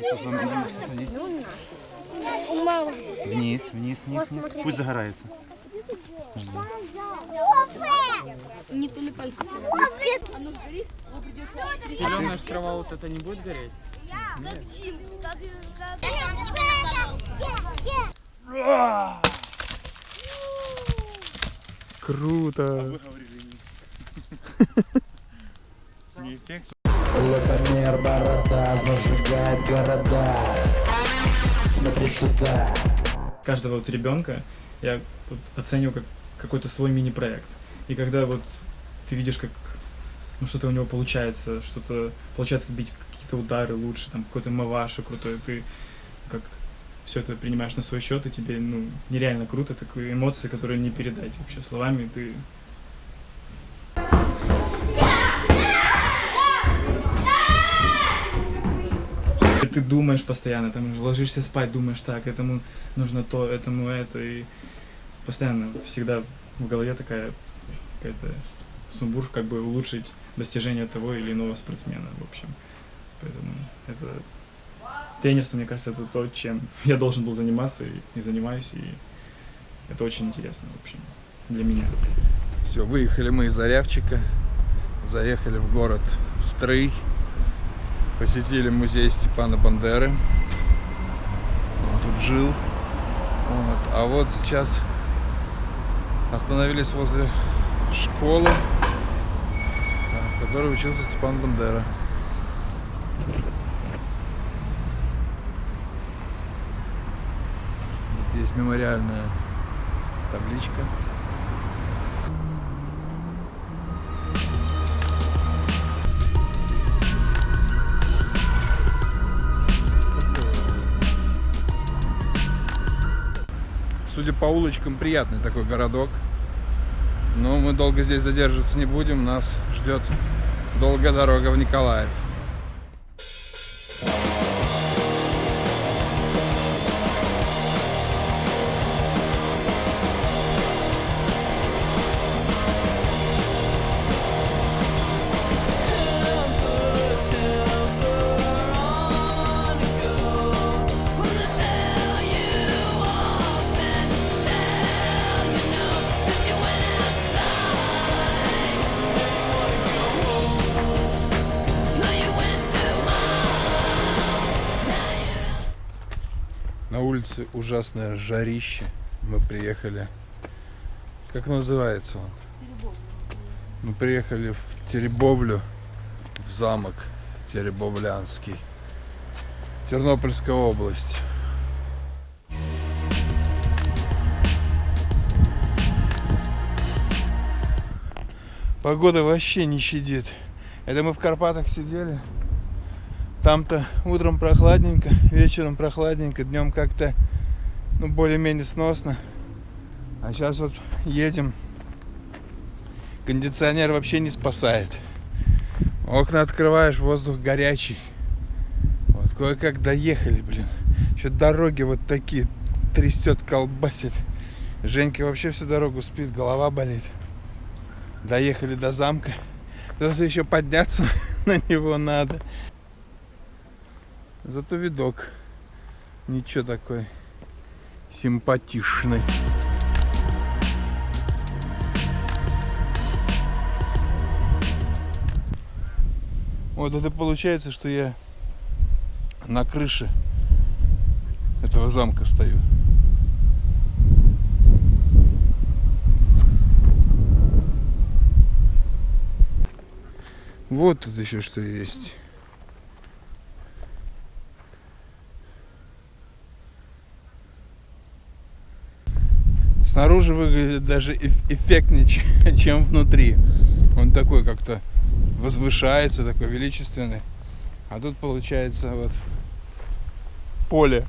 Садись, вот садись. У мамы. Вниз, вниз, вниз, вниз. Пусть загорается. Не то ли пальцы сильно. Зеленая трава вот это не будет гореть? Круто. Не эффект. Лапомер, борода, зажигает города Смотри сюда Каждого вот ребенка я вот оцениваю как какой-то свой мини-проект. И когда вот ты видишь, как ну, что-то у него получается, что-то получается бить какие-то удары лучше, там какой-то маваши крутой, ты как все это принимаешь на свой счет, и тебе ну, нереально круто, такие эмоции, которые не передать вообще словами, ты ты думаешь постоянно, там ложишься спать, думаешь так, этому нужно то, этому это, и постоянно всегда в голове такая какая-то сумбур, как бы улучшить достижение того или иного спортсмена, в общем. Поэтому это тренерство, мне кажется, это то, чем я должен был заниматься и, и занимаюсь, и это очень интересно, в общем, для меня. Все, выехали мы из Зарявчика, заехали в город Стрый, посетили музей Степана Бандеры. Он тут жил. Вот. А вот сейчас остановились возле школы, в которой учился Степан Бандера. Здесь мемориальная табличка. Судя по улочкам, приятный такой городок. Но мы долго здесь задерживаться не будем. Нас ждет долгая дорога в Николаев. Улице ужасное жарище. Мы приехали. Как называется он? Мы приехали в Теребовлю, в замок Теребовлянский. Тернопольская область. Погода вообще не щадит. Это мы в Карпатах сидели. Там-то утром прохладненько, вечером прохладненько, днем как-то ну, более-менее сносно. А сейчас вот едем. Кондиционер вообще не спасает. Окна открываешь, воздух горячий. Вот кое-как доехали, блин. Еще дороги вот такие трясет, колбасит. Женька вообще всю дорогу спит, голова болит. Доехали до замка. Тут еще подняться на него надо. Зато видок ничего такой симпатичный. Вот это получается, что я на крыше этого замка стою. Вот тут еще что есть. Снаружи выглядит даже эф- эффектнее, че- чем внутри. Он такой как-то возвышается, такой величественный. А тут получается вот поле.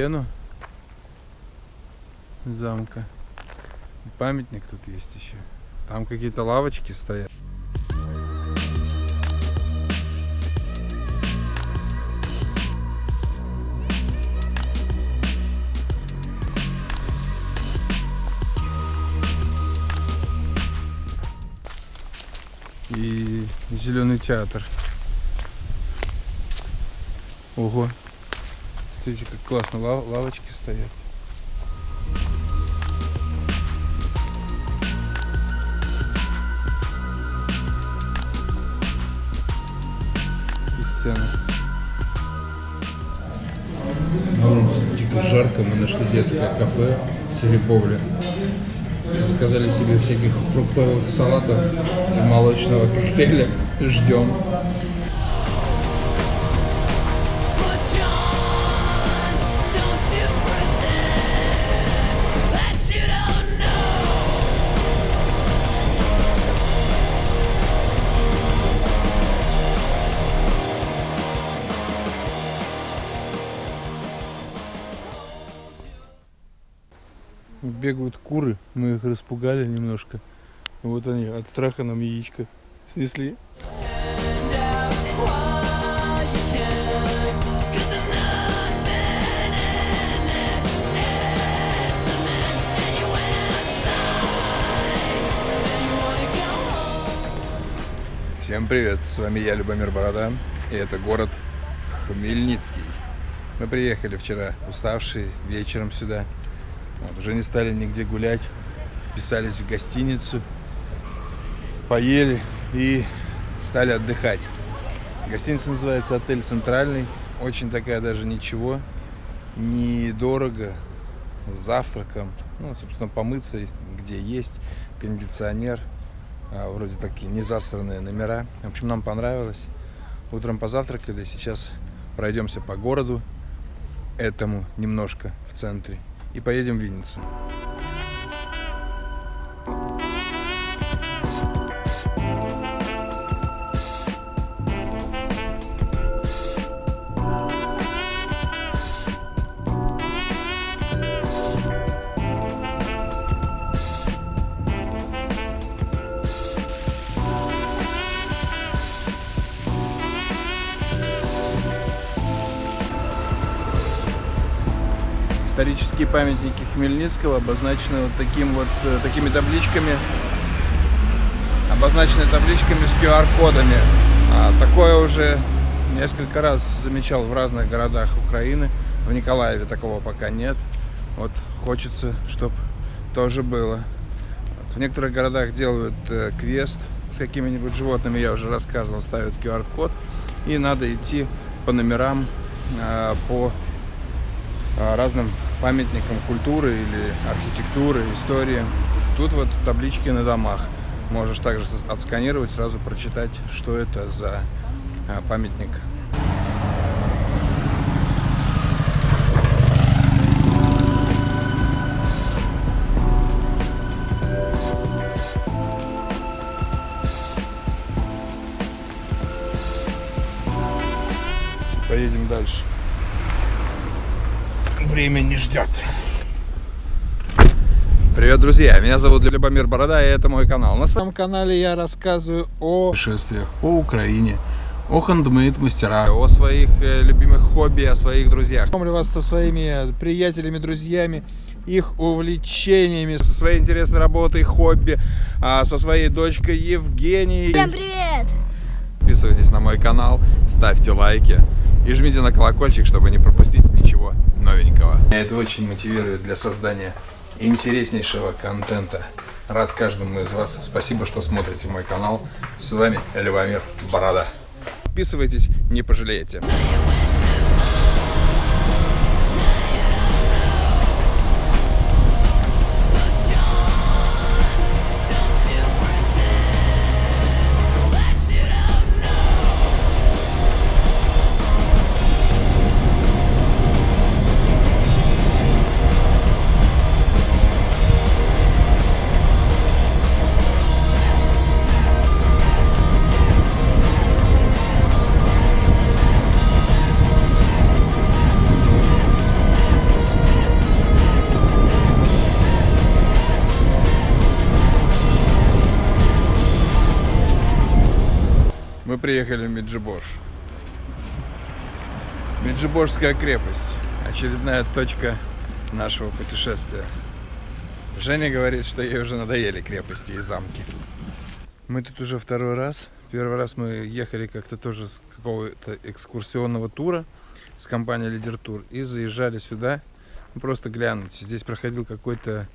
Стену замка. Памятник тут есть еще Там какие-то лавочки стоят. И зеленый театр. Ого. Смотрите, как классно лав- лавочки стоят. И сцена. На улице дико жарко, мы нашли детское кафе в Серебовле. Заказали себе всяких фруктовых салатов и молочного коктейля. Ждем. Бегают куры, мы их распугали немножко. Вот они от страха нам яичко снесли. Всем привет, с вами я, Любомир Борода, и это город Хмельницкий. Мы приехали вчера уставшие вечером сюда. Вот, уже не стали нигде гулять, вписались в гостиницу, поели и стали отдыхать. Гостиница называется отель Центральный, очень такая даже ничего, недорого, с завтраком, ну, собственно, помыться, где есть, кондиционер, а, вроде такие незасранные номера. В общем, нам понравилось. Утром позавтракали, сейчас пройдемся по городу, этому немножко в центре, и поедем в Винницу. Исторические памятники Хмельницкого обозначены вот таким вот э, такими табличками, обозначены табличками с QR-кодами. А, такое уже несколько раз замечал в разных городах Украины. В Николаеве такого пока нет. Вот хочется, чтобы тоже было. Вот в некоторых городах делают э, квест с какими-нибудь животными, я уже рассказывал, ставят QR-код. И надо идти по номерам, э, по разным памятникам культуры или архитектуры, истории. Тут вот таблички на домах. Можешь также отсканировать, сразу прочитать, что это за а, памятник. Поедем дальше. Время не ждет. Привет, друзья! Меня зовут Любомир Борода, и это мой канал. На своем канале я рассказываю о путешествиях по Украине, о хендмейд-мастерах, о своих э, любимых хобби, о своих друзьях. Знакомлю вас со своими приятелями, друзьями, их увлечениями, со своей интересной работой, хобби, а, со своей дочкой Евгенией. Всем привет! Подписывайтесь на мой канал, ставьте лайки и жмите на колокольчик, чтобы не пропустить новенького. Это очень мотивирует для создания интереснейшего контента. Рад каждому из вас. Спасибо, что смотрите мой канал. С вами Любомир Борода. Подписывайтесь, не пожалеете. Приехали в Меджиборж. Меджиборжская крепость. Очередная точка нашего путешествия. Женя говорит, что ей уже надоели крепости и замки. Мы тут уже второй раз. Первый раз мы ехали как-то тоже с какого-то экскурсионного тура с компанией Лидер Тур и заезжали сюда ну, просто глянуть. Здесь проходил какой-то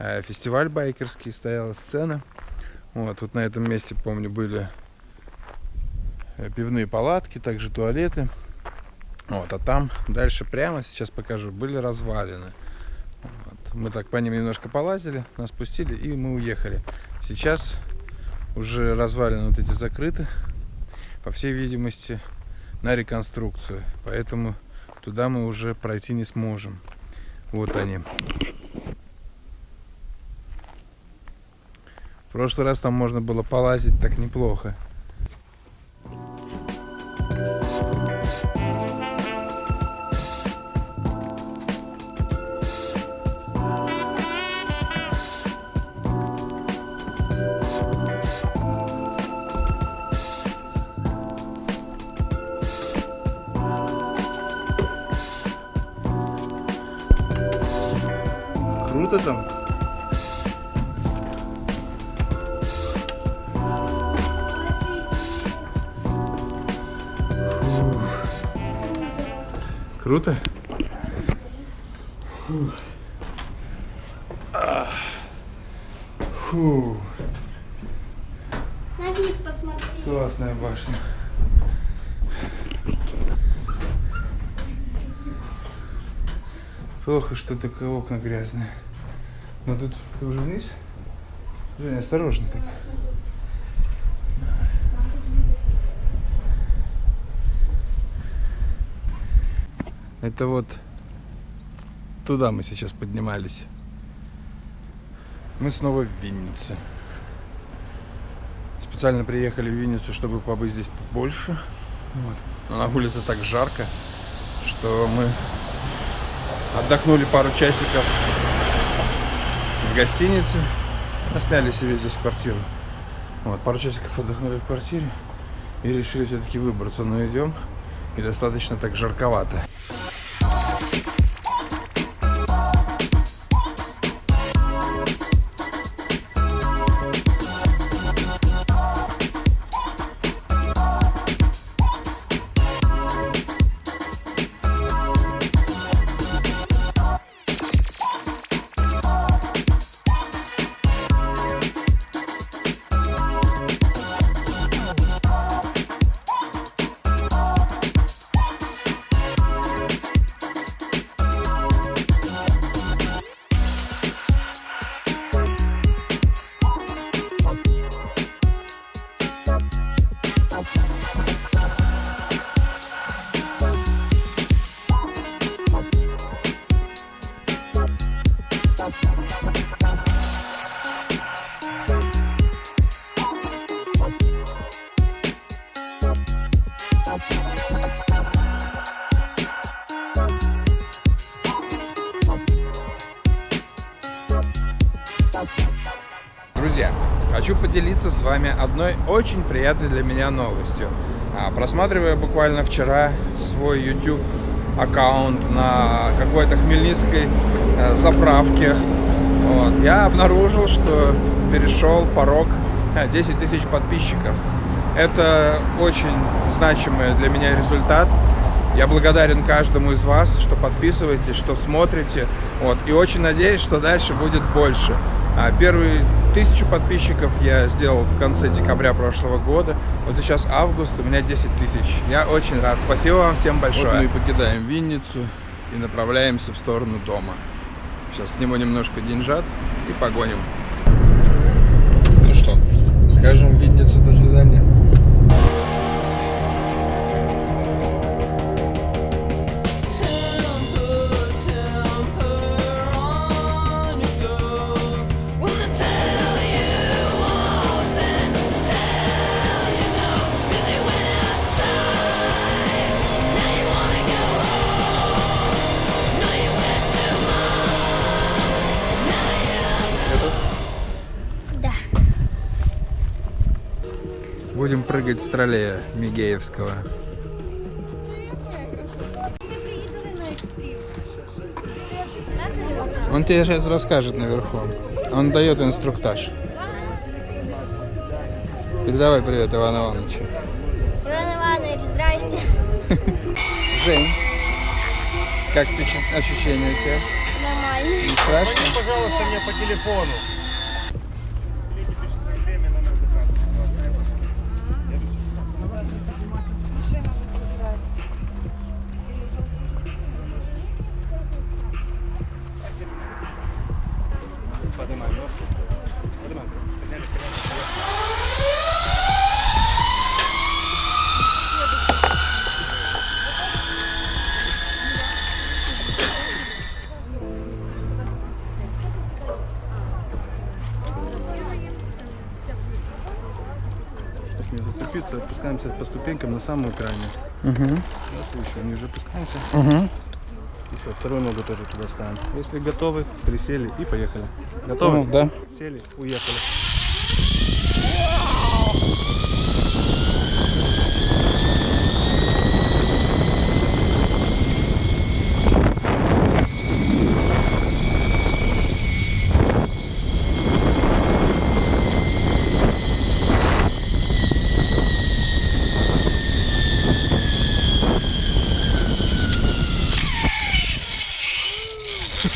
э, фестиваль байкерский, стояла сцена. Вот, вот на этом месте, помню, были пивные палатки, также туалеты. Вот, а там дальше прямо, сейчас покажу, были развалины. Вот. Мы так по ним немножко полазили, нас пустили и мы уехали. Сейчас уже развалины вот эти закрыты, по всей видимости, на реконструкцию. Поэтому туда мы уже пройти не сможем. Вот они. В прошлый раз там можно было полазить так неплохо. Круто там. Фух. Круто? Фух. Фух. На вид посмотри. Классная башня. Плохо, что только окна грязные. Но тут ты уже вниз? Женя, осторожно так. Это вот туда мы сейчас поднимались. Мы снова в Виннице. Специально приехали в Винницу, чтобы побыть здесь побольше. Вот. Но на улице так жарко, что мы отдохнули пару часиков в гостинице. Сняли себе здесь квартиру. Вот, пару часиков отдохнули в квартире и решили все-таки выбраться. Но идем и достаточно так жарковато. Хочу поделиться с вами одной очень приятной для меня новостью. А, Просматривая буквально вчера свой YouTube аккаунт на какой-то хмельницкой э, заправке, вот, я обнаружил, что перешел порог э, 10 тысяч подписчиков. Это очень значимый для меня результат. Я благодарен каждому из вас, что подписываетесь, что смотрите. Вот, и очень надеюсь, что дальше будет больше. А Первые тысячу подписчиков я сделал в конце декабря прошлого года. Вот сейчас август, у меня 10 тысяч. Я очень рад. Спасибо вам всем большое. Вот мы покидаем Винницу и направляемся в сторону дома. Сейчас сниму немножко деньжат и погоним. Ну что, скажем Виннице до свидания. Прыгать с троллея Мигеевского. Он тебе сейчас расскажет наверху. Он дает инструктаж. Передавай привет Ивану Ивановичу. Иван Иванович, здрасте. Жень, как ощущения у тебя? Нормально. Не страшно? Пожалуйста, мне по телефону. Не зацепиться, опускаемся по ступенькам на самую крайнюю. Угу. Раз, еще ниже опускаемся. Угу. Еще вторую ногу тоже туда ставим. Если готовы, присели и поехали. Готовы? Ну, да. Сели, уехали.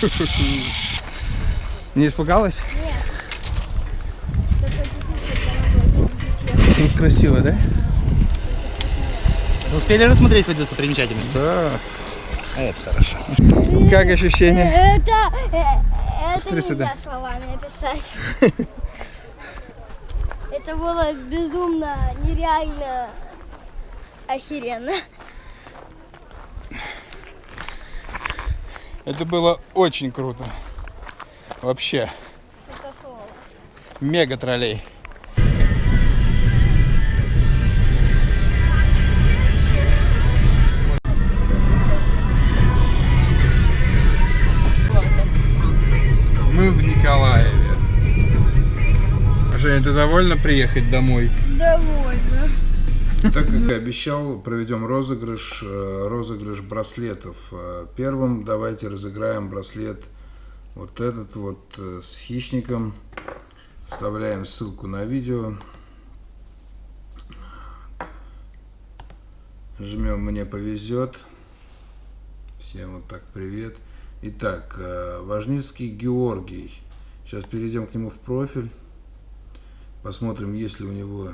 Не испугалась? Нет. Тут красиво, да? Успели рассмотреть хоть достопримечательность? Да. Это хорошо. Как ощущения? Это, э, это Смотри нельзя словами описать. Это было безумно, нереально, охеренно. Это было очень круто. Вообще, мега троллей. Мы в Николаеве. Женя, ты довольна приехать домой? Довольно. Так как и обещал, проведем розыгрыш, э, розыгрыш браслетов. Э, Первым давайте разыграем браслет вот этот вот э, с хищником. Вставляем ссылку на видео. Жмем «Мне повезет». Всем вот так привет. Итак, Важницкий Георгий. Сейчас перейдем к нему в профиль. Посмотрим, есть ли у него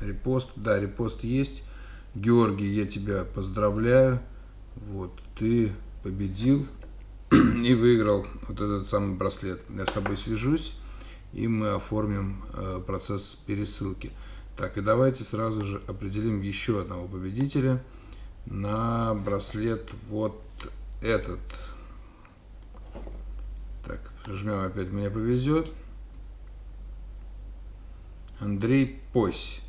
Репост, да, репост есть. Георгий, я тебя поздравляю. Вот, ты победил и выиграл вот этот самый браслет. Я с тобой свяжусь, и мы оформим э, процесс пересылки. Так, и давайте сразу же определим еще одного победителя на браслет вот этот. Так, жмем опять «Мне повезет». Андрей Пось.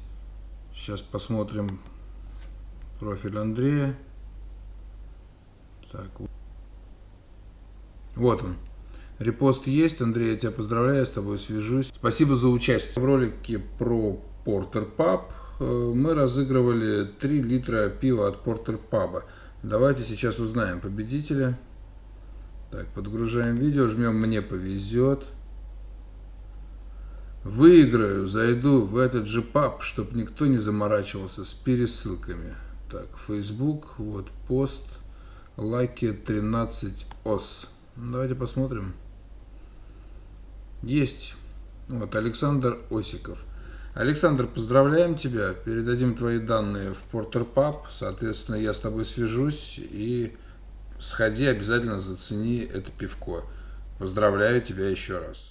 Сейчас посмотрим профиль Андрея. Так. Вот он. Репост есть. Андрей, я тебя поздравляю, с тобой свяжусь. Спасибо за участие. В ролике про Портер Паб э, мы разыгрывали 3 литра пива от Портер Паба. Давайте сейчас узнаем победителя. Так, подгружаем видео, жмем «Мне повезет». Выиграю, зайду в этот же паб, чтобы никто не заморачивался с пересылками. Так, Facebook, вот пост, лайки 13 ос. Давайте посмотрим. Есть. Вот, Александр Осиков. Александр, поздравляем тебя. Передадим твои данные в Портер Паб. Соответственно, я с тобой свяжусь и сходи обязательно зацени это пивко. Поздравляю тебя еще раз.